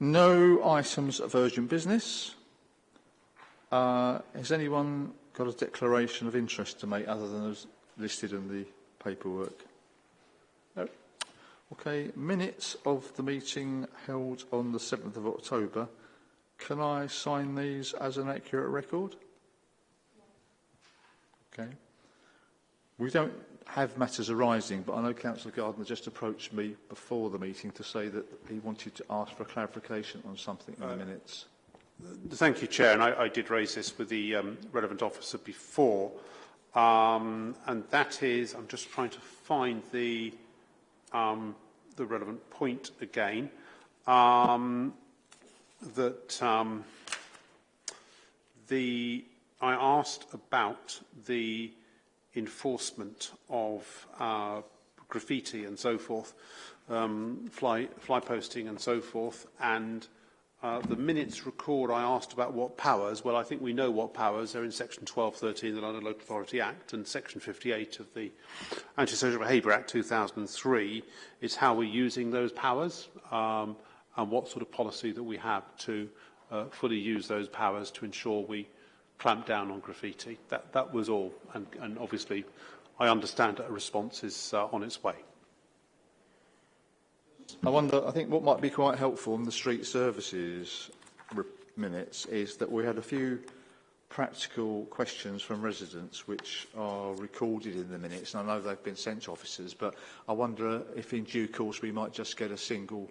No items of urgent business. Uh, has anyone got a declaration of interest to make other than as listed in the paperwork? No. Okay, minutes of the meeting held on the 7th of October. Can I sign these as an accurate record? Okay. We don't have matters arising, but I know Councillor Gardner just approached me before the meeting to say that he wanted to ask for a clarification on something in uh, the minutes. Thank you, Chair, and I, I did raise this with the um, relevant officer before, um, and that is, I'm just trying to find the, um, the relevant point again, um, that um, the, I asked about the enforcement of uh, graffiti and so forth, um, fly, fly posting and so forth, and uh, the minutes record I asked about what powers. Well, I think we know what powers. They're in Section 1213 of the London Local Authority Act and Section 58 of the Antisocial Behaviour Act 2003 is how we're using those powers um, and what sort of policy that we have to uh, fully use those powers to ensure we clamp down on graffiti. That, that was all. And, and obviously, I understand that a response is uh, on its way. I wonder, I think what might be quite helpful in the street services minutes is that we had a few practical questions from residents which are recorded in the minutes. And I know they've been sent to officers, but I wonder if in due course we might just get a single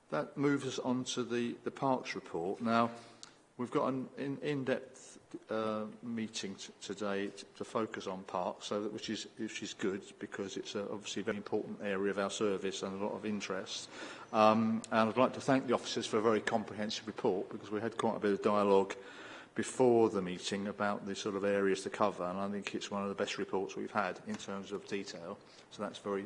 that moves us on to the, the Parks report. Now, we've got an in-depth in uh, meeting today to focus on parks, so that, which, is, which is good because it's a, obviously a very important area of our service and a lot of interest. Um, and I'd like to thank the officers for a very comprehensive report because we had quite a bit of dialogue uh, before the meeting about the sort of areas to cover, and I think it's one of the best reports we've had in terms of detail. So that's very,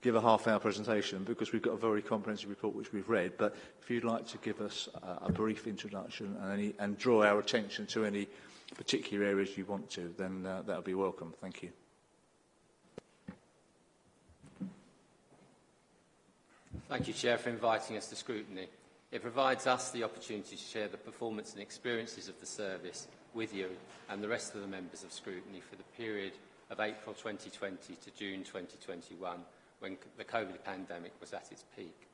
give a half-hour presentation because we've got a very comprehensive report which we've read, but if you'd like to give us a, a brief introduction and, any, and draw our attention to any particular areas you want to, then uh, that would be welcome. Thank you. Thank you, Chair, for inviting us to scrutiny. It provides us the opportunity to share the performance and experiences of the service with you and the rest of the members of scrutiny for the period of April 2020 to June 2021, when the COVID pandemic was at its peak.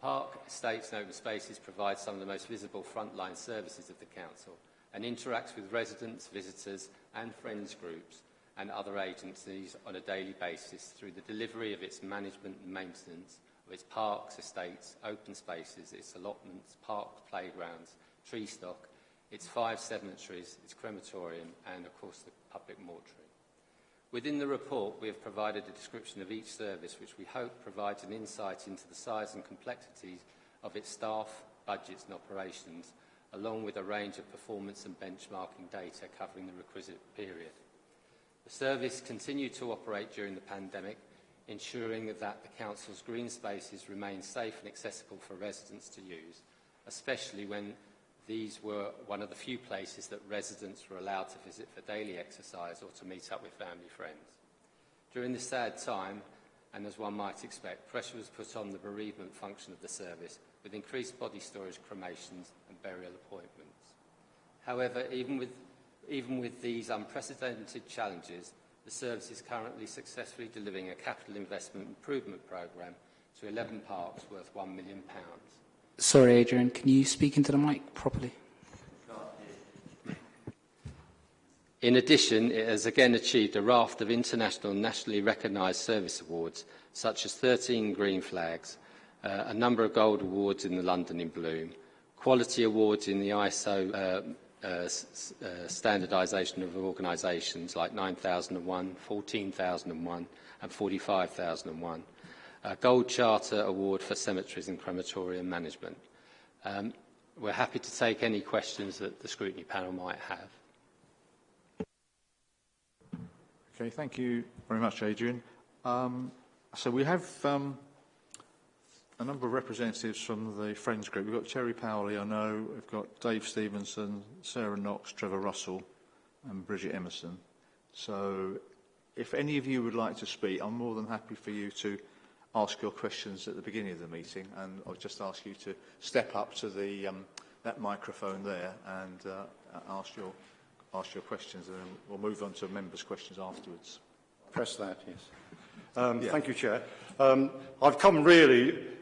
Park, estates and open spaces provide some of the most visible frontline services of the Council, and interacts with residents, visitors and friends groups and other agencies on a daily basis through the delivery of its management and maintenance of its parks, estates, open spaces, its allotments, park playgrounds, tree stock, its five cemeteries, its crematorium and of course the public mortuary. Within the report, we have provided a description of each service, which we hope provides an insight into the size and complexities of its staff, budgets and operations, along with a range of performance and benchmarking data covering the requisite period. The service continued to operate during the pandemic, ensuring that the Council's green spaces remained safe and accessible for residents to use, especially when these were one of the few places that residents were allowed to visit for daily exercise or to meet up with family friends. During this sad time, and as one might expect, pressure was put on the bereavement function of the service with increased body storage cremations burial appointments. However, even with, even with these unprecedented challenges, the service is currently successfully delivering a capital investment improvement programme to 11 parks worth £1 million. Sorry, Adrian, can you speak into the mic properly? In addition, it has again achieved a raft of international and nationally recognised service awards, such as 13 green flags, uh, a number of gold awards in the London in Bloom, quality awards in the ISO uh, uh, uh, standardization of organizations like 9001, 14001 and 45001. A Gold Charter Award for Cemeteries and Crematorium Management. Um, we're happy to take any questions that the scrutiny panel might have. Okay, thank you very much, Adrian. Um, so we have um, a number of representatives from the Friends group. We've got Cherry Powley, I know. We've got Dave Stevenson, Sarah Knox, Trevor Russell, and Bridget Emerson. So if any of you would like to speak, I'm more than happy for you to ask your questions at the beginning of the meeting, and I'll just ask you to step up to the, um, that microphone there and uh, ask, your, ask your questions, and then we'll move on to members' questions afterwards. Press that, yes. Um, yeah. Thank you, Chair. Um, I've come really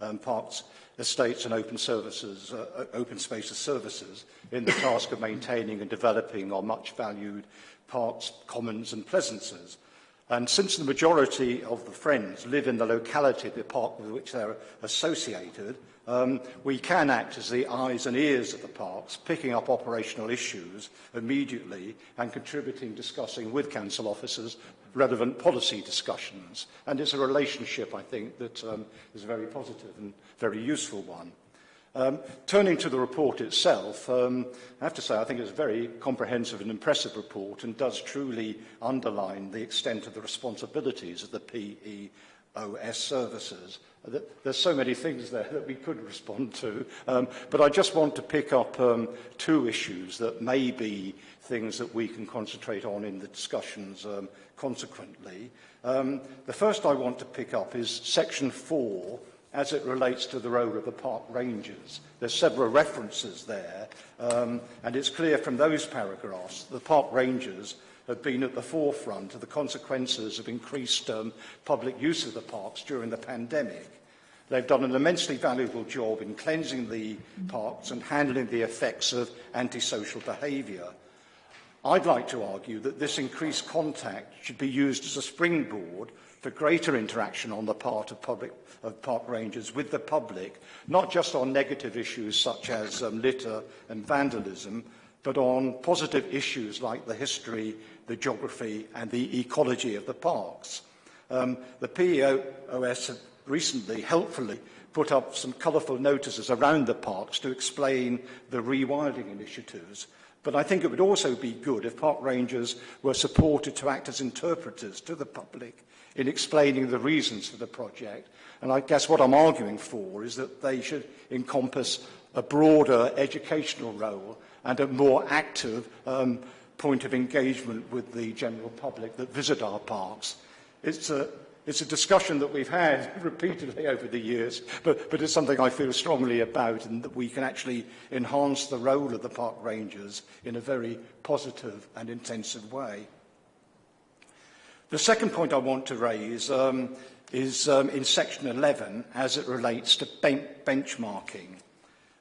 um, parks, estates and open services, uh, uh open spaces services in the task of maintaining and developing our much valued parks, commons and pleasances. And since the majority of the friends live in the locality of the park with which they're associated, um, we can act as the eyes and ears of the parks, picking up operational issues immediately and contributing, discussing with council officers relevant policy discussions. And it's a relationship, I think, that um, is a very positive and very useful one. Um, turning to the report itself, um, I have to say I think it's a very comprehensive and impressive report and does truly underline the extent of the responsibilities of the PE OS services. There's so many things there that we could respond to, um, but I just want to pick up um, two issues that may be things that we can concentrate on in the discussions um, consequently. Um, the first I want to pick up is Section 4 as it relates to the role of the park rangers. There's several references there, um, and it's clear from those paragraphs the park rangers have been at the forefront of the consequences of increased um, public use of the parks during the pandemic. They've done an immensely valuable job in cleansing the parks and handling the effects of antisocial behaviour. I'd like to argue that this increased contact should be used as a springboard for greater interaction on the part of, public, of park rangers with the public, not just on negative issues such as um, litter and vandalism, but on positive issues like the history the geography and the ecology of the parks. Um, the PEOS have recently, helpfully, put up some colourful notices around the parks to explain the rewilding initiatives. But I think it would also be good if park rangers were supported to act as interpreters to the public in explaining the reasons for the project. And I guess what I'm arguing for is that they should encompass a broader educational role and a more active um, point of engagement with the general public that visit our parks. It's a, it's a discussion that we've had repeatedly over the years, but, but it's something I feel strongly about and that we can actually enhance the role of the park rangers in a very positive and intensive way. The second point I want to raise um, is um, in section 11 as it relates to ben benchmarking.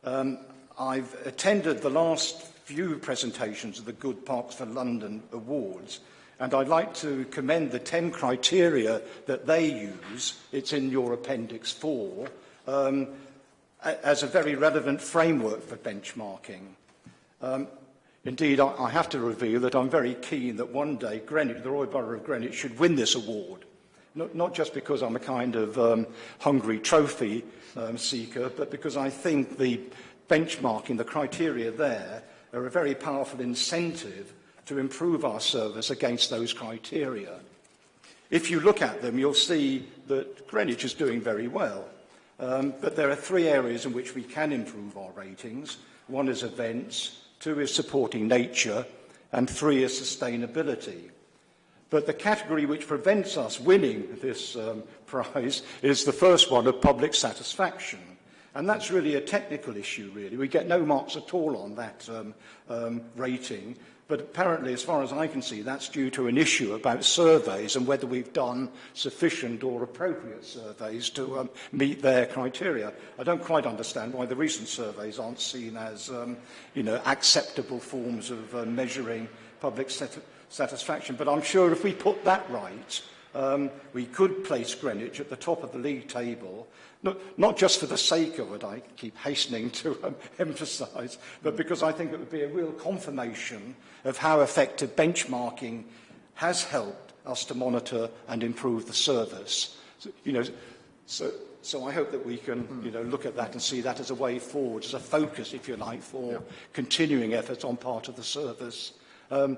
Um, I've attended the last few presentations of the Good Parks for London Awards. And I'd like to commend the 10 criteria that they use, it's in your Appendix 4, um, as a very relevant framework for benchmarking. Um, indeed, I, I have to reveal that I'm very keen that one day Greenwich, the Royal Borough of Greenwich should win this award. Not, not just because I'm a kind of um, hungry trophy um, seeker, but because I think the benchmarking, the criteria there, are a very powerful incentive to improve our service against those criteria. If you look at them, you'll see that Greenwich is doing very well. Um, but there are three areas in which we can improve our ratings. One is events, two is supporting nature, and three is sustainability. But the category which prevents us winning this um, prize is the first one of public satisfaction. And that's really a technical issue, really. We get no marks at all on that um, um, rating. But apparently, as far as I can see, that's due to an issue about surveys and whether we've done sufficient or appropriate surveys to um, meet their criteria. I don't quite understand why the recent surveys aren't seen as um, you know, acceptable forms of uh, measuring public sat satisfaction. But I'm sure if we put that right, um, we could place Greenwich at the top of the league table No, not just for the sake of it, I keep hastening to um, emphasize, but mm. because I think it would be a real confirmation of how effective benchmarking has helped us to monitor and improve the service. So, you know, so, so I hope that we can mm-hmm. you know, look at that and see that as a way forward, as a focus, if you like, for yeah. continuing efforts on part of the service. Um,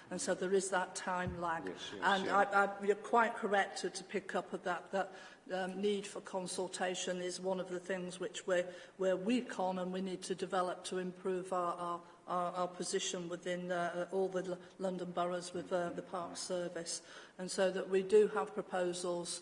And so there is that time lag. Yes, yes, and yes. I, I, you're quite correct to, to pick up of that, that um, need for consultation is one of the things which we're, we're weak on and we need to develop to improve our, our, our, our position within uh, all the L London boroughs with uh, the Park Service. And so that we do have proposals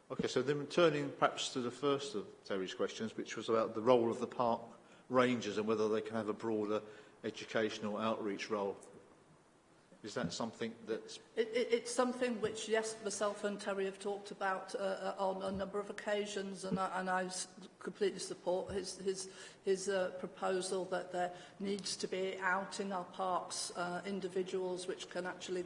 Okay, so then turning perhaps to the first of Terry's questions, which was about the role of the park rangers and whether they can have a broader educational outreach role. Is that something that's... It, it, it's something which, yes, myself and Terry have talked about uh, uh on a number of occasions, and I, and I completely support his, his, his uh, proposal that there needs to be out in our parks uh, individuals which can actually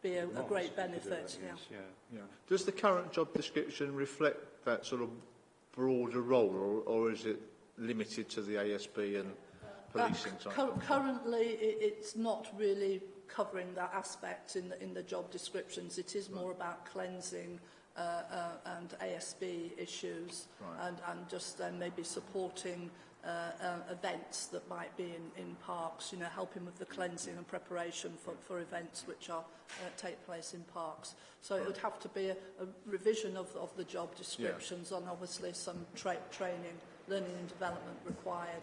be a, a great benefit. That, yeah. Yeah. yeah. Does the current job description reflect that sort of broader role, or, or is it limited to the ASB and uh, policing? Uh, cu currently, it, it's not really covering that aspect in the, in the job descriptions. It is right. more about cleansing uh, uh, and ASB issues right. and, and just then maybe supporting uh, uh, events that might be in, in parks, you know, helping with the cleansing and preparation for, for events which are, uh, take place in parks. So it would have to be a, a revision of, of the job descriptions yeah. and obviously some tra training, learning and development required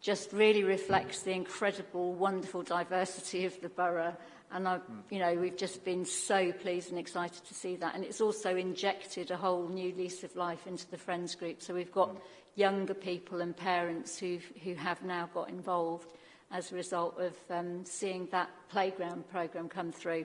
just really reflects the incredible, wonderful diversity of the borough And I, you know, we've just been so pleased and excited to see that. And it's also injected a whole new lease of life into the Friends group. So we've got mm. younger people and parents who've, who have now got involved as a result of um, seeing that playground program come through.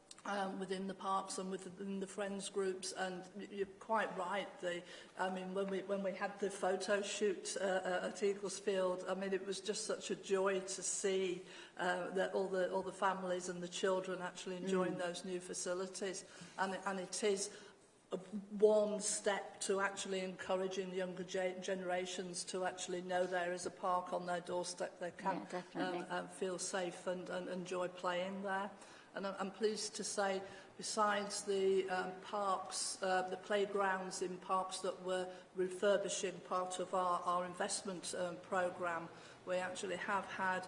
um, within the parks and within the friends groups and you're quite right the I mean when we when we had the photo shoot uh, uh at Eaglesfield I mean it was just such a joy to see uh, that all the all the families and the children actually enjoying mm. those new facilities and and it is a one step to actually encouraging younger ge generations to actually know there is a park on their doorstep they can yeah, um, um, feel safe and, and enjoy playing there. And I'm, I'm pleased to say, besides the um, parks, uh, the playgrounds in parks that were refurbishing part of our, our investment um, programme, we actually have had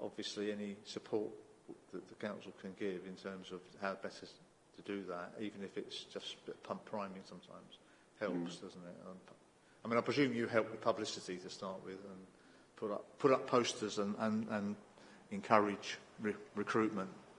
obviously any support that the council can give in terms of how better to do that, even if it's just pump priming sometimes, helps, mm. doesn't it? And, I mean, I presume you help with publicity to start with and put up, put up posters and, and, and encourage re recruitment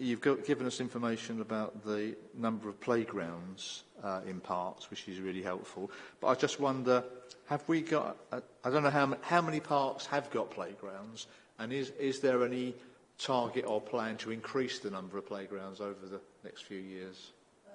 you've got, given us information about the number of playgrounds uh, in parks, which is really helpful. But I just wonder, have we got, uh, I don't know how, how many parks have got playgrounds, and is, is there any target or plan to increase the number of playgrounds over the next few years? Um,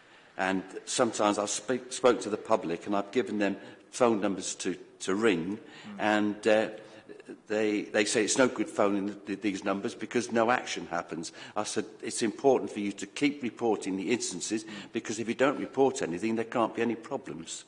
And sometimes I've speak, spoke to the public and I've given them phone numbers to, to ring mm. and uh, they, they say it's no good phoning th these numbers because no action happens. I said, it's important for you to keep reporting the instances mm. because if you don't report anything, there can't be any problems.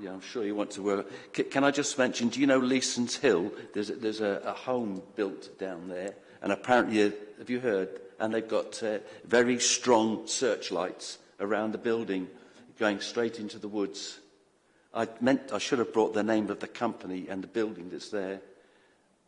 Yeah, I'm sure you want to work. C can I just mention, do you know Leeson's Hill? There's a, there's a, a home built down there, and apparently, uh, have you heard? And they've got uh, very strong searchlights around the building, going straight into the woods. I meant I should have brought the name of the company and the building that's there.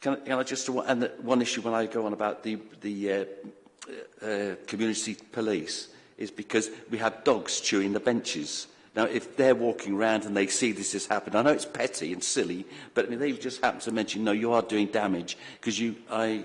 Can, can, I just, and the, one issue when I go on about the, the uh, uh, community police, is because we have dogs chewing the benches. Now, if they're walking around and they see this has happened, I know it's petty and silly, but I mean, they've just happened to mention, no, you are doing damage because you, I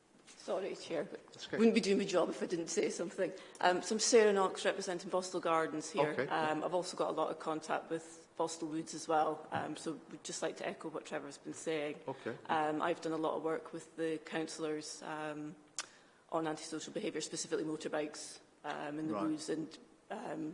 Sorry, Chair, but okay. wouldn't be doing my job if I didn't say something. Um, so I'm Sarah Knox, representing Boston Gardens here. Okay. Um, I've also got a lot of contact with fossil woods as well. Um, so we'd just like to echo what Trevor has been saying. Okay. Um, I've done a lot of work with the councillors um, on antisocial behaviour, specifically motorbikes um, in the right. woods, and um,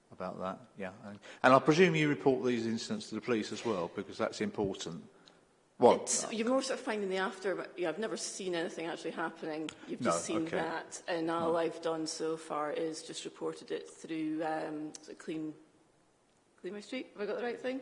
about that. Yeah. And, and, I presume you report these incidents to the police as well, because that's important. Well, it's, you're more sort of finding the after, but yeah, I've never seen anything actually happening. You've no, just seen okay. that, and all no. I've done so far is just reported it through um, Clean, Clean My Street. Have I got the right thing?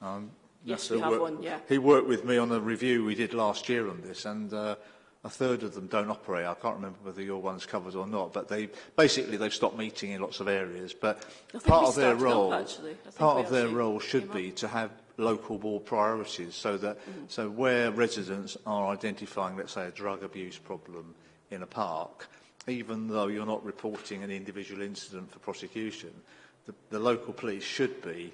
Um, yes, we have work, one, yeah. He worked with me on a review we did last year on this, and uh, a third of them don't operate. I can't remember whether your one's covered or not, but they basically they've stopped meeting in lots of areas. But part of their role, up, part of their role should be to have local board priorities, so that mm. so where residents are identifying, let's say, a drug abuse problem in a park, even though you're not reporting an individual incident for prosecution, the, the local police should be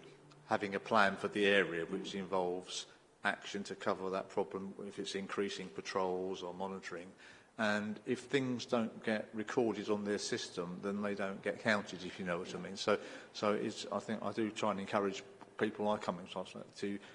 having a plan for the area which mm-hmm. involves action to cover that problem if it's increasing patrols or monitoring. And if things don't get recorded on their system, then they don't get counted, if you know what I mean. So, so it's, I think I do try and encourage people like coming to,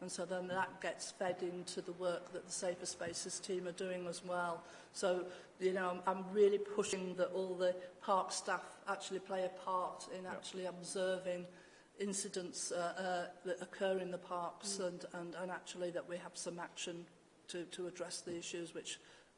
And so then that gets fed into the work that the Safer Spaces team are doing as well. So, you know, I'm, I'm really pushing that all the park staff actually play a part in actually yeah. observing incidents uh, uh, that occur in the parks mm. and, and, and actually that we have some action to, to address the issues which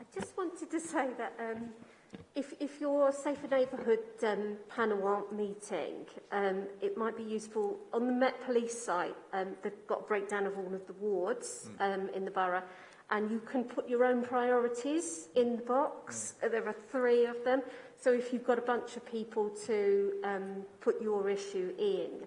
I just wanted to say that um, if, if, your Safer Neighbourhood um, panel aren't meeting, um, it might be useful on the Met Police site. Um, they've got a breakdown of all of the wards mm. in the borough and you can put your own priorities in the box. Mm. There are three of them. So if you've got a bunch of people to um, put your issue in,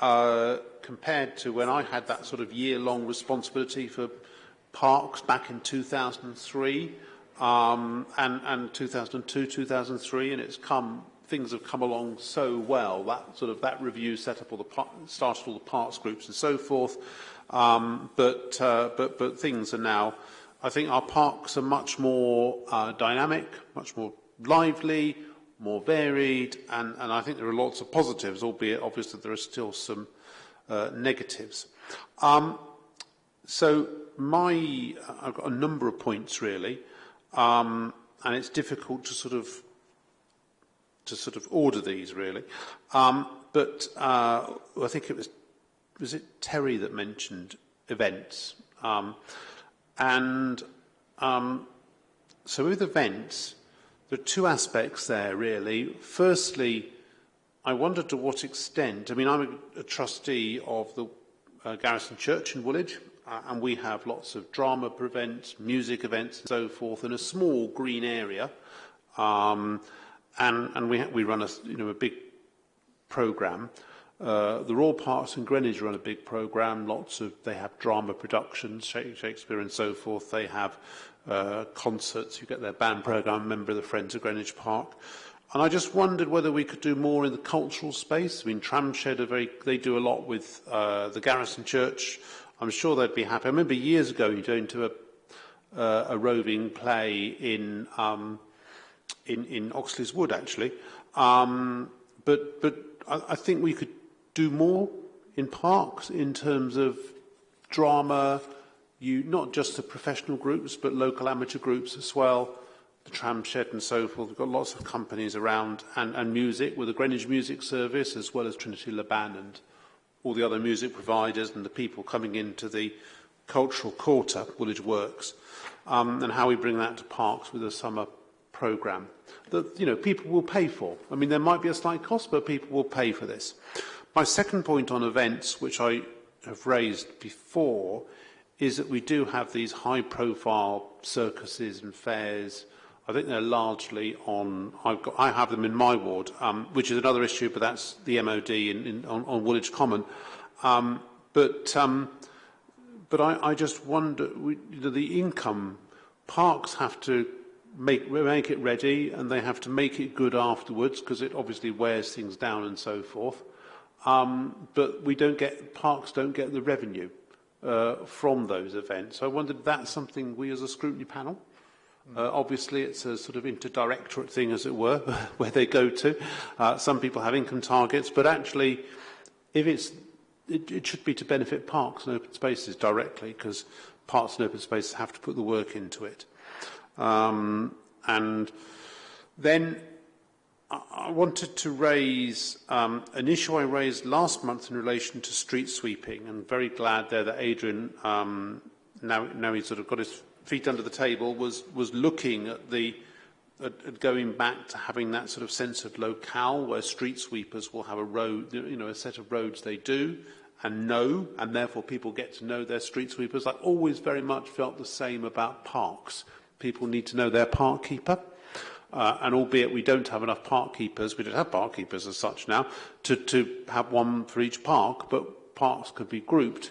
uh, compared to when I had that sort of year-long responsibility for parks back in 2003 um, and, and 2002, 2003, and it's come things have come along so well. That sort of that review set up all the part, started all the parts groups and so forth. Um, but uh, but but things are now. I think our parks are much more uh, dynamic, much more lively, more varied, and, and I think there are lots of positives, albeit obviously there are still some uh, negatives. Um, so my, I've got a number of points really, um, and it's difficult to sort of to sort of order these really. Um, but uh, I think it was, was it Terry that mentioned events? Um, and um, so with events, there are two aspects there really. Firstly, I wonder to what extent, I mean, I'm a, a trustee of the uh, Garrison Church in Woolwich, uh, and we have lots of drama events, music events, and so forth in a small green area. Um, and, and we, we run a, you know, a big program. Uh, the Royal Parks and Greenwich run a big program. Lots of they have drama productions, Shakespeare and so forth. They have uh, concerts. You get their band program. member of the Friends of Greenwich Park. And I just wondered whether we could do more in the cultural space. I mean, Tramshed are very, they do a lot with uh, the Garrison Church. I'm sure they'd be happy. I remember years ago you going to a, uh, a roving play in um, in, in Oxley's Wood, actually. Um, but but I, I think we could do more in parks in terms of drama, you not just the professional groups, but local amateur groups as well, the tram shed and so forth. We've got lots of companies around, and, and music with the Greenwich Music Service, as well as Trinity Laban and all the other music providers and the people coming into the cultural quarter, Woolwich Works, um, and how we bring that to parks with the summer program that you know people will pay for. I mean, there might be a slight cost, but people will pay for this. My second point on events, which I have raised before, is that we do have these high-profile circuses and fairs. I think they're largely on. I've got. I have them in my ward, um, which is another issue, but that's the MOD in, in, on, on Woolwich Common. Um, but um, but I, I just wonder we, the income. Parks have to make, make it ready and they have to make it good afterwards because it obviously wears things down and so forth. Um, but we don't get, parks don't get the revenue uh, from those events. So I wondered if that's something we as a scrutiny panel Uh, obviously, it's a sort of interdirectorate thing, as it were, where they go to. Uh, some people have income targets, but actually, if it's, it, it should be to benefit parks and open spaces directly, because parks and open spaces have to put the work into it. Um, and then I wanted to raise um, an issue I raised last month in relation to street sweeping, and very glad there that Adrian, um, now, now he's sort of got his feet under the table, was, was looking at the at, at going back to having that sort of sense of locale where street sweepers will have a road, you know, a set of roads they do and know, and therefore people get to know their street sweepers. I always very much felt the same about parks people need to know their park keeper. Uh, and albeit we don't have enough park keepers, we don't have park keepers as such now, to, to have one for each park, but parks could be grouped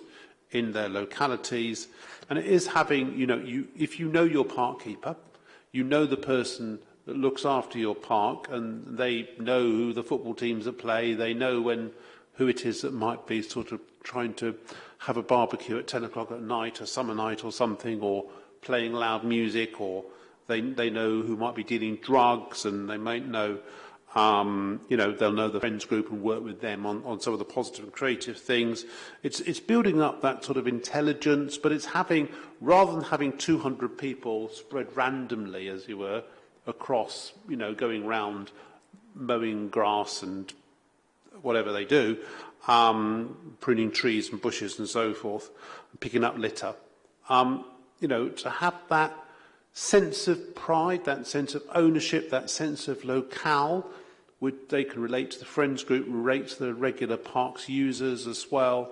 in their localities. And it is having, you know, you, if you know your park keeper, you know the person that looks after your park and they know who the football teams that play, they know when who it is that might be sort of trying to have a barbecue at 10 o'clock at night, a summer night or something, or playing loud music or they, they know who might be dealing drugs and they might know, um, you know, they'll know the friends group and work with them on, on some of the positive and creative things. It's, it's building up that sort of intelligence, but it's having, rather than having 200 people spread randomly, as you were, across, you know, going round mowing grass and whatever they do, um, pruning trees and bushes and so forth, picking up litter. Um, you know, to have that sense of pride, that sense of ownership, that sense of locale, would, they can relate to the friends group, relate to the regular parks users as well,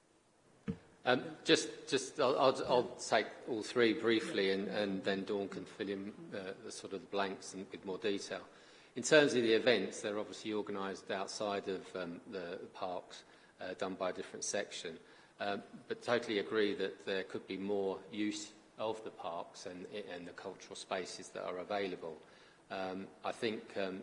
Um, just, just I'll, I'll, I'll, take all three briefly, and, and then Dawn can fill in uh, the sort of the blanks and with more detail. In terms of the events, they're obviously organised outside of um, the parks, uh, done by a different section. Um, but totally agree that there could be more use of the parks and, and the cultural spaces that are available. Um, I think um,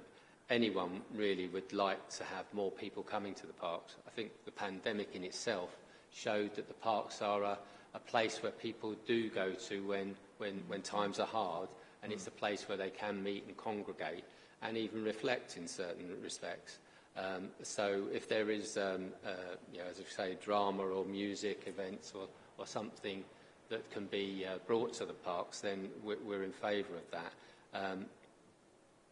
anyone really would like to have more people coming to the parks. I think the pandemic in itself showed that the parks are a, a place where people do go to when, when, when times are hard and mm. it's a place where they can meet and congregate and even reflect in certain respects. Um, so if there is, um, uh, you know, as I say, drama or music events or, or something that can be uh, brought to the parks, then we're, we're in favour of that. Um,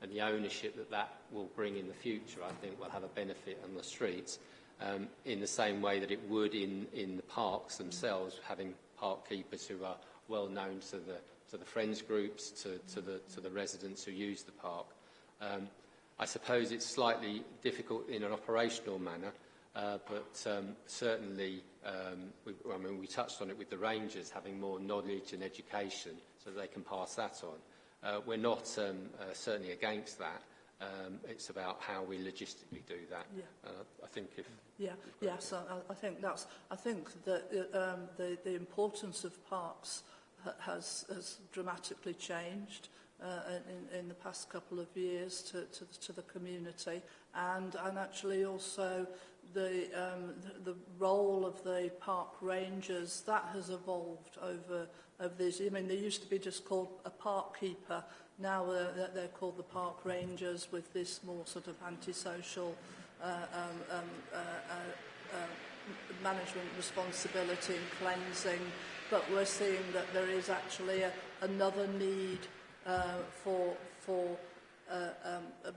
and the ownership that that will bring in the future, I think, will have a benefit on the streets um, in the same way that it would in, in the parks themselves, having park keepers who are well known to the, to the friends groups, to, to, the, to the residents who use the park. Um, I suppose it's slightly difficult in an operational manner, uh, but um, certainly, um, we, I mean, we touched on it with the rangers, having more knowledge and education so they can pass that on. Uh, we're not um, uh, certainly against that. Um, it's about how we logistically do that. Yeah. Uh, I think if yeah, yes, I, I think that's. I think that uh, um, the the importance of parks has has dramatically changed uh, in, in the past couple of years to, to, to the community and, and actually also the, um, the, the role of the park rangers that has evolved over of these. I mean, they used to be just called a park keeper. Now uh, they're, they're called the park rangers with this more sort of antisocial uh, um, um, uh, uh, uh, management responsibility and cleansing. But we're seeing that there is actually a, another need uh, for, for uh, um, a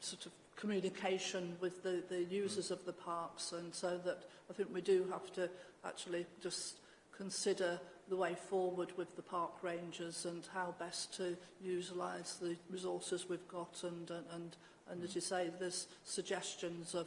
sort of communication with the, the users of the parks and so that I think we do have to actually just consider the way forward with the park rangers and how best to utilize the resources we've got and, and, uh, and, and as you say, there's suggestions of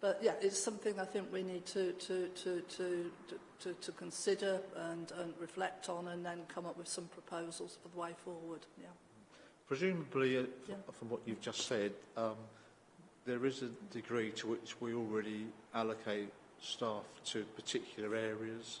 but yeah, it's something I think we need to, to, to, to, to, to consider and, and reflect on and then come up with some proposals for the way forward. Yeah. Presumably, uh, yeah. from what you've just said, um, there is a degree to which we already allocate staff to particular areas.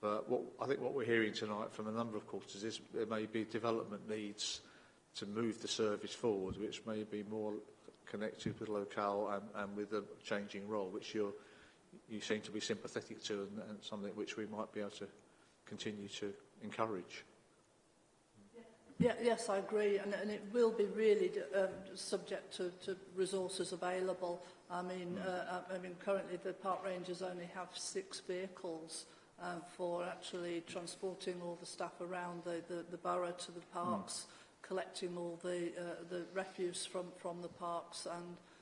But what, I think what we're hearing tonight from a number of quarters is there may be development needs to move the service forward, which may be more connected with locale and, and with the changing role, which you're, you seem to be sympathetic to and, and something which we might be able to continue to encourage. Yeah, yes, I agree, and, and it will be really um, subject to, to resources available. I mean, mm. uh, I mean, currently the park rangers only have six vehicles um, for actually transporting all the staff around the, the, the borough to the mm. parks, mm. collecting all the, uh, the refuse from, from the parks and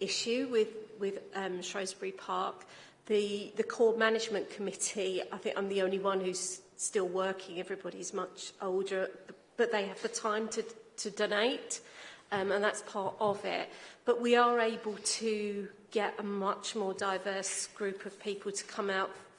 issue with, with um, Shrewsbury Park. The, the core management committee, I think I'm the only one who's still working. Everybody's much older, but they have the time to, to donate, um, and that's part of it. But we are able to get a much more diverse group of people to come out,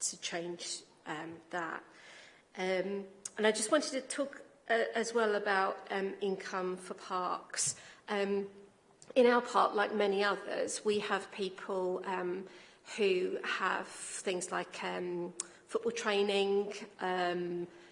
to change um, that. Um, and I just wanted to talk uh, as well about um, income for parks. Um, in our park, like many others, we have people um, who have things like um, football training, um,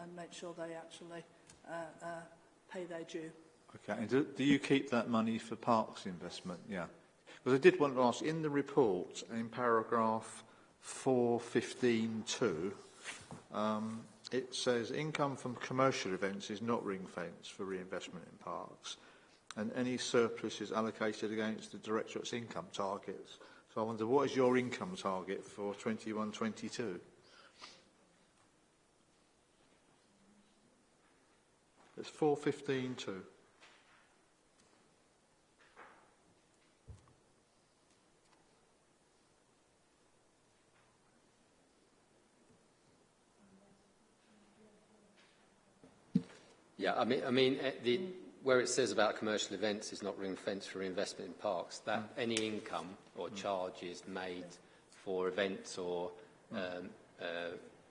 and make sure they actually uh, uh, pay their due. Okay, and do, do you keep that money for parks investment? Yeah. But I did want to ask, in the report, in paragraph 415.2, um, it says income from commercial events is not ring-fenced for reinvestment in parks, and any surplus is allocated against the Directorate's income targets. So I wonder, what is your income target for 21-22? It's 415.2. Yeah, I mean, I mean eh, the, where it says about commercial events is not ring-fenced for investment in parks, that mm. any income or mm. charges made for events or mm. um, uh,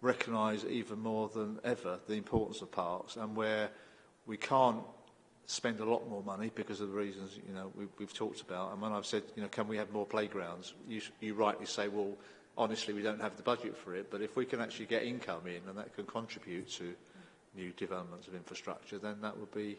recognise even more than ever the importance of parks and where we can't spend a lot more money because of the reasons you know we, we've talked about and when I've said you know can we have more playgrounds you, you rightly say well honestly we don't have the budget for it but if we can actually get income in and that can contribute to new developments of infrastructure then that would be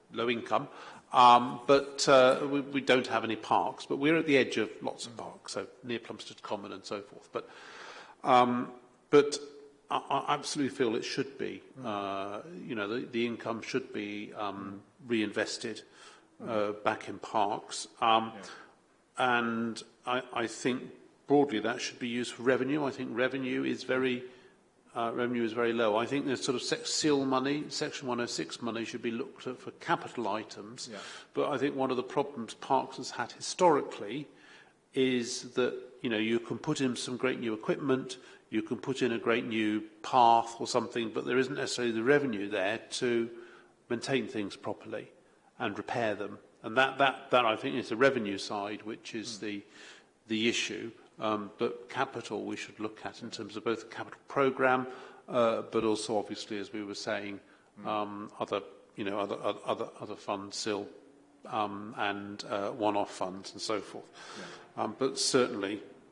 low income. Um, but uh, we, we don't have any parks, but we're at the edge of lots of parks, so near Plumstead Common and so forth. But, um, but I, absolutely feel it should be. Hmm. Uh, you know, the, the income should be um, reinvested uh, hmm. back in parks. Um, yeah. And I, I think broadly that should be used for revenue. I think revenue is very uh, revenue is very low. I think the sort of seal money, Section 106 money, should be looked at for capital items. Yeah. But I think one of the problems Parks has had historically is that you know you can put in some great new equipment, you can put in a great new path or something, but there isn't necessarily the revenue there to maintain things properly and repair them. And that, that, that I think is the revenue side, which is mm. the, the issue. Um, but capital we should look at in terms of both the capital program, uh, but also obviously, as we were saying, hmm. um, other, you know, other, other, other funds still um, and uh, one-off funds and so forth. Yeah. Um, but certainly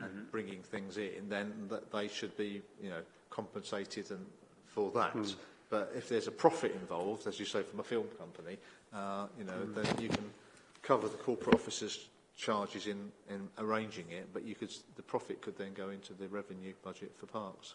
and mm -hmm. bringing things in, then they should be, you know, compensated and for that. Mm. But if there's a profit involved, as you say, from a film company, uh, you know, mm. then you can cover the corporate officer's charges in, in arranging it, but you could, the profit could then go into the revenue budget for parks.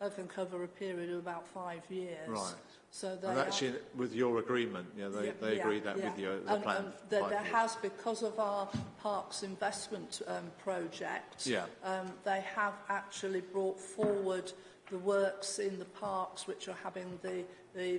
of cover a period of about five years. Right. So they and actually, are, with your agreement, yeah, they, yeah, they agreed that yeah. with you. The and, plan and there has, because of our parks investment um, project, yeah. um, they have actually brought forward the works in the parks which are having the, the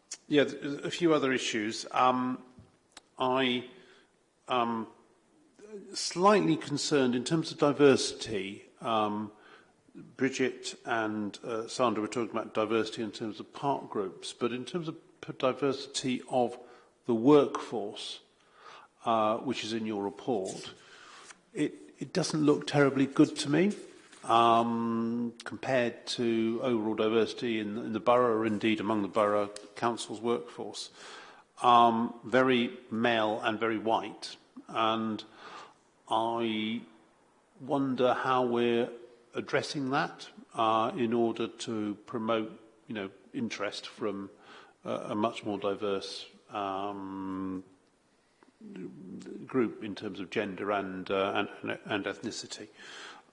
yeah, a few other issues. Um, I um, slightly concerned in terms of diversity. Um, Bridget and uh, Sandra were talking about diversity in terms of part groups, but in terms of diversity of the workforce, uh, which is in your report, it, it doesn't look terribly good to me um, compared to overall diversity in, in the borough, or indeed among the borough council's workforce um, very male and very white. And I wonder how we're addressing that uh, in order to promote, you know, interest from a, a much more diverse um, group in terms of gender and uh, and, and ethnicity.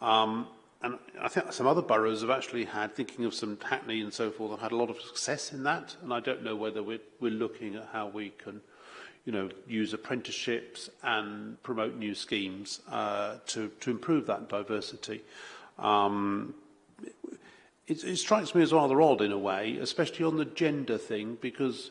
Um, and I think some other boroughs have actually had, thinking of some Hackney and so forth, have had a lot of success in that. And I don't know whether we're, we're looking at how we can, you know, use apprenticeships and promote new schemes uh, to, to improve that diversity. Um, it, it strikes me as rather odd in a way, especially on the gender thing, because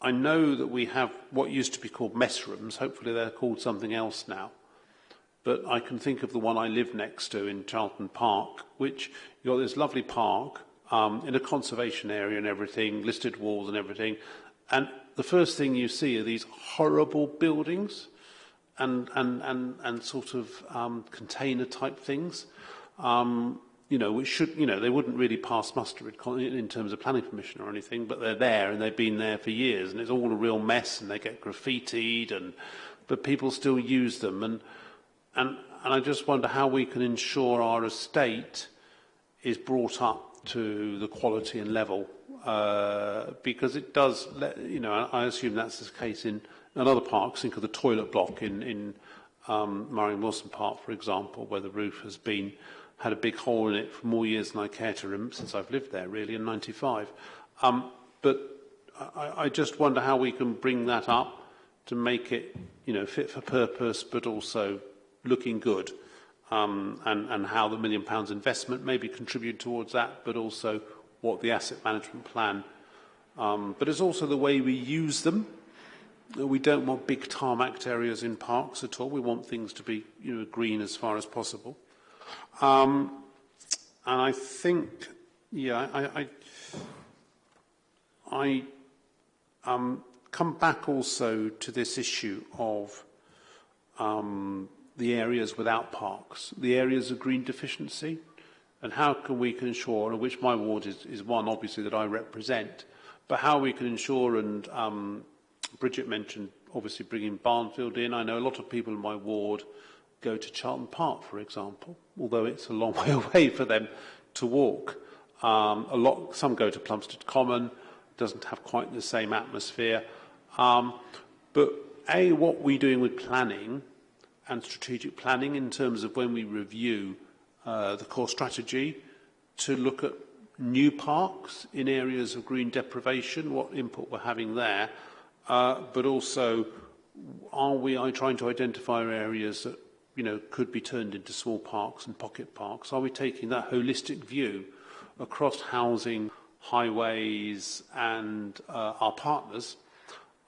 I know that we have what used to be called mess rooms. Hopefully they're called something else now. But I can think of the one I live next to in Charlton Park, which you've got this lovely park um, in a conservation area and everything, listed walls and everything. And the first thing you see are these horrible buildings and, and, and, and sort of um, container type things. Um, you know, which should, you know, they wouldn't really pass muster in terms of planning permission or anything, but they're there and they've been there for years and it's all a real mess and they get graffitied and, but people still use them and, and, and I just wonder how we can ensure our estate is brought up to the quality and level uh, because it does, let, you know, I assume that's the case in, in other parks, think of the toilet block in, in um, Murray Wilson Park, for example, where the roof has been had a big hole in it for more years than I care to remember since I've lived there, really, in 95. Um, but I, I just wonder how we can bring that up to make it, you know, fit for purpose, but also looking good. Um, and, and how the million pounds investment maybe contribute towards that, but also what the asset management plan. Um, but it's also the way we use them. We don't want big tarmac areas in parks at all. We want things to be you know, green as far as possible. Um, and I think, yeah, I, I, I um, come back also to this issue of um, the areas without parks, the areas of green deficiency, and how can we ensure, and which my ward is, is one obviously that I represent, but how we can ensure, and um, Bridget mentioned obviously bringing Barnfield in, I know a lot of people in my ward go to Charlton Park, for example, although it's a long way away for them to walk. Um, a lot, some go to Plumstead Common, doesn't have quite the same atmosphere. Um, but A, what we're doing with planning and strategic planning in terms of when we review uh, the core strategy to look at new parks in areas of green deprivation, what input we're having there, uh, but also are we trying to identify areas that you know, could be turned into small parks and pocket parks? Are we taking that holistic view across housing, highways, and uh, our partners?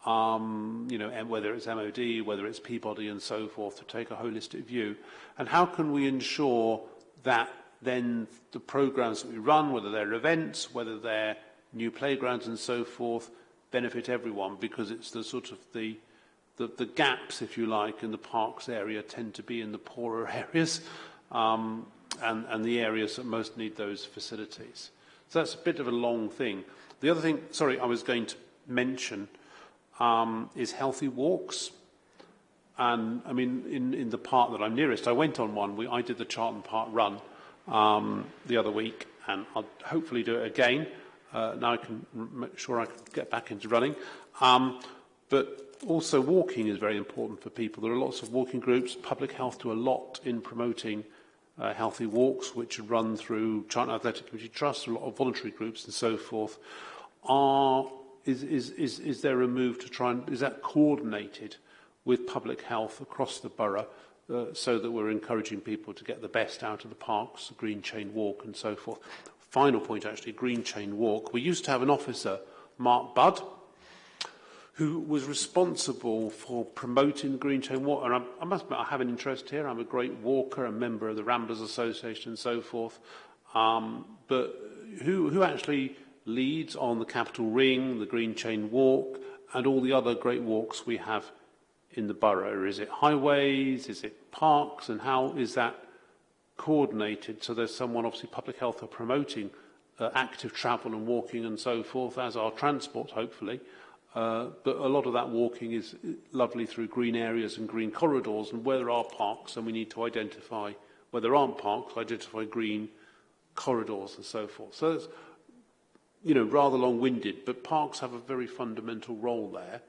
Um, you know, whether it's MOD, whether it's Peabody, and so forth, to take a holistic view, and how can we ensure that then the programs that we run, whether they're events, whether they're new playgrounds, and so forth, benefit everyone because it's the sort of the the, the gaps, if you like, in the parks area tend to be in the poorer areas um, and, and the areas that most need those facilities. So that's a bit of a long thing. The other thing, sorry, I was going to mention um, is healthy walks. And I mean, in, in the park that I'm nearest, I went on one. We, I did the Charlton Park run um, the other week, and I'll hopefully do it again. Uh, now I can make sure I can get back into running. Um, but also walking is very important for people. There are lots of walking groups. Public health do a lot in promoting uh, healthy walks, which run through China Athletic Community Trust, a lot of voluntary groups and so forth. Are, is, is, is, is there a move to try and, is that coordinated with public health across the borough uh, so that we're encouraging people to get the best out of the parks, the green chain walk and so forth? Final point actually, green chain walk. We used to have an officer, Mark Budd, who was responsible for promoting green chain water. And I, I must admit, I have an interest here. I'm a great walker, a member of the Ramblers Association and so forth. Um, but who, who actually leads on the Capital Ring, the Green Chain Walk, and all the other great walks we have in the borough? Is it highways? Is it parks? And how is that coordinated? So there's someone, obviously public health are promoting uh, active travel and walking and so forth, as our transport, hopefully. Uh, but a lot of that walking is uh, lovely through green areas and green corridors and where there are parks and we need to identify where there aren't parks, identify green corridors and so forth. So it's, you know, rather long-winded, but parks have a very fundamental role there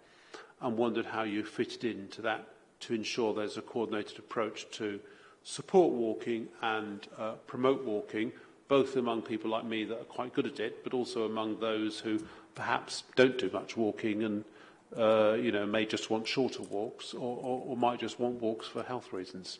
and wondered how you it into that to ensure there's a coordinated approach to support walking and uh, promote walking, both among people like me that are quite good at it, but also among those who perhaps don't do much walking and uh, you know, may just want shorter walks or, or, or might just want walks for health reasons.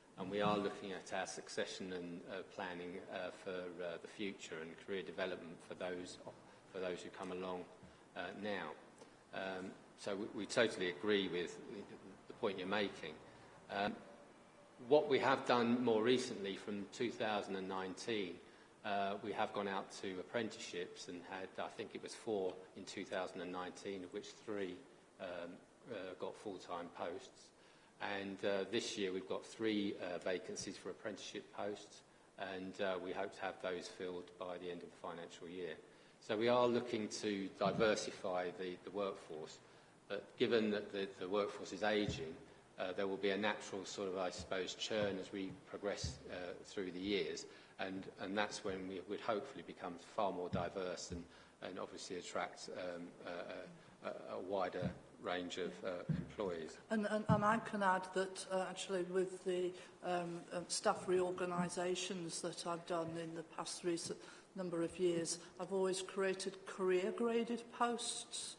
and we are looking at our succession and uh, planning uh, for uh, the future and career development for those, for those who come along uh, now. Um, so we, we totally agree with the point you're making. Um, what we have done more recently from 2019 uh, we have gone out to apprenticeships and had, I think it was four in 2019, of which three um, uh, got full-time posts. And uh, this year we've got three uh, vacancies for apprenticeship posts, and uh, we hope to have those filled by the end of the financial year. So we are looking to diversify the, the workforce, but given that the, the workforce is aging, uh, there will be a natural sort of, I suppose, churn as we progress through the years. and, and that's when we would hopefully become far more diverse and, and obviously attract um, a, a, a wider range of uh, employees. And, and, and I can add that uh, actually with the um, um staff reorganisations that I've done in the past recent number of years, I've always created career graded posts.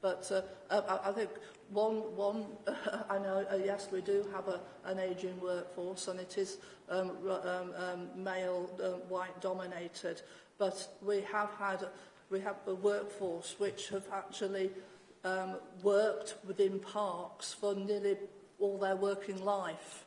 But uh, I, I think one, one uh, I know, uh, yes, we do have a, an ageing workforce and it is um, um, um, male, um, white dominated. but we have had we have a workforce which have actually um, worked within parks for nearly all their working life.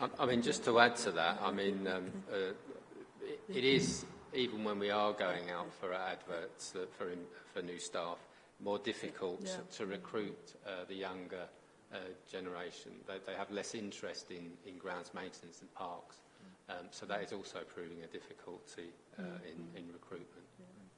I, I mean, just to add to that, I mean, um, uh, it, it is, even when we are going out for adverts uh, for, for new staff, more difficult yeah. to recruit uh, the younger Uh, generation. They, they have less interest in, in grounds maintenance and parks. Mm. Um, so that is also proving a difficulty uh, mm. in, in recruitment.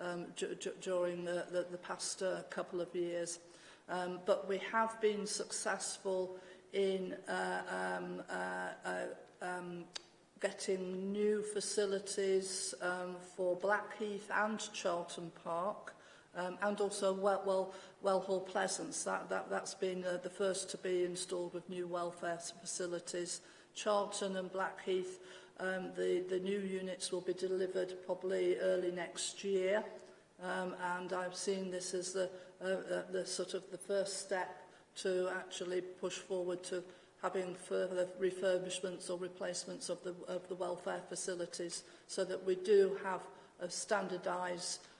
um, during the, the, the past uh, couple of years. Um, but we have been successful in uh, um, uh, uh, um, getting new facilities um, for Blackheath and Charlton Park um, and also well, well Wellhall Pleasance, that, that, that's been uh, the first to be installed with new welfare facilities. Charlton and Blackheath, um, the, the new units will be delivered probably early next year. Um, and I've seen this as the, uh, uh, the sort of the first step to actually push forward to having further refurbishments or replacements of the, of the welfare facilities so that we do have a standardised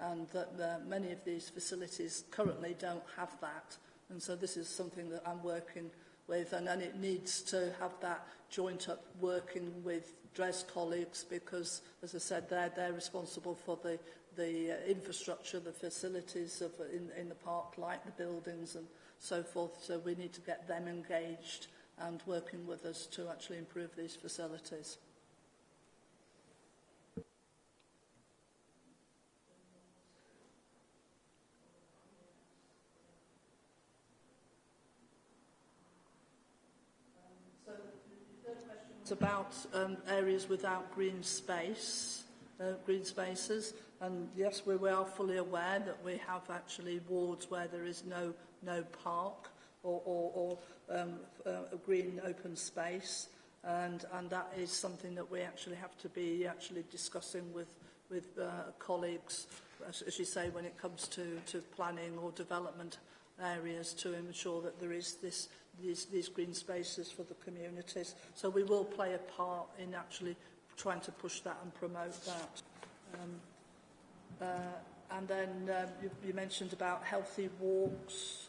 and that uh, many of these facilities currently don't have that. And so this is something that I'm working with and, and it needs to have that joint up working with DRES colleagues because, as I said, they're, they're responsible for the, the uh, infrastructure, the facilities of, in, in the park, like the buildings and so forth. So we need to get them engaged and working with us to actually improve these facilities. about um, areas without green space, uh, green spaces, and yes, we are fully aware that we have actually wards where there is no, no park or, or, or um, uh, green open space, and, and that is something that we actually have to be actually discussing with, with uh, colleagues, as, as you say, when it comes to, to planning or development areas to ensure that there is this these, these green spaces for the communities. So we will play a part in actually trying to push that and promote that. Um, uh, and then um, you, you mentioned about healthy walks.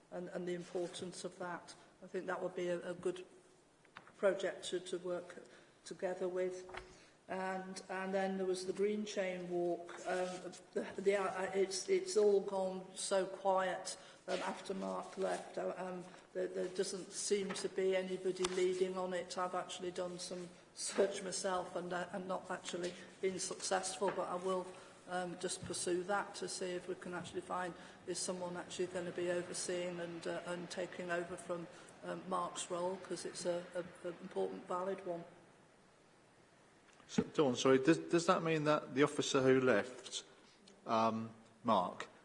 and, and the importance of that. I think that would be a, a good project to, to work together with. And, and then there was the Green Chain Walk. Um, the, the, uh, it's, it's all gone so quiet um, after Mark left. Uh, um, there, there doesn't seem to be anybody leading on it. I've actually done some search myself and I, I'm not actually been successful, but I will um, just pursue that to see if we can actually find is someone actually going to be overseeing and, uh, and taking over from um, Mark's role because it's a, a, important, valid one. So, Dawn, sorry, does, does that mean that the officer who left, um, Mark,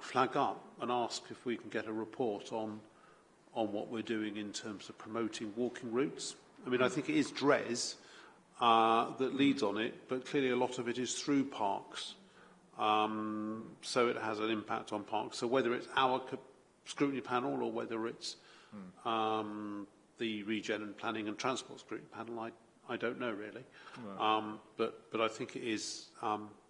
flag up and ask if we can get a report on on what we're doing in terms of promoting walking routes. I mean, I think it is DRES uh, that leads on it, but clearly a lot of it is through parks. Um, so it has an impact on parks. So whether it's our scrutiny panel or whether it's um, the Regen and Planning and Transports Group panel, I, I don't know really. Um, but, but I think it is, um,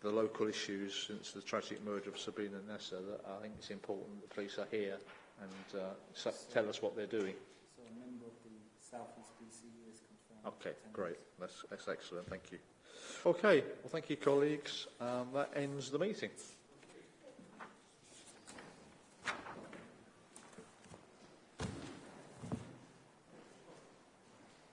the local issues since the tragic murder of Sabina Nessa, that I think it's important that the police are here and uh, so, tell us what they're doing. So a member of the East BCU is confirmed. Okay, great. That's, that's excellent. Thank you. Okay, well, thank you, colleagues. Um, that ends the meeting.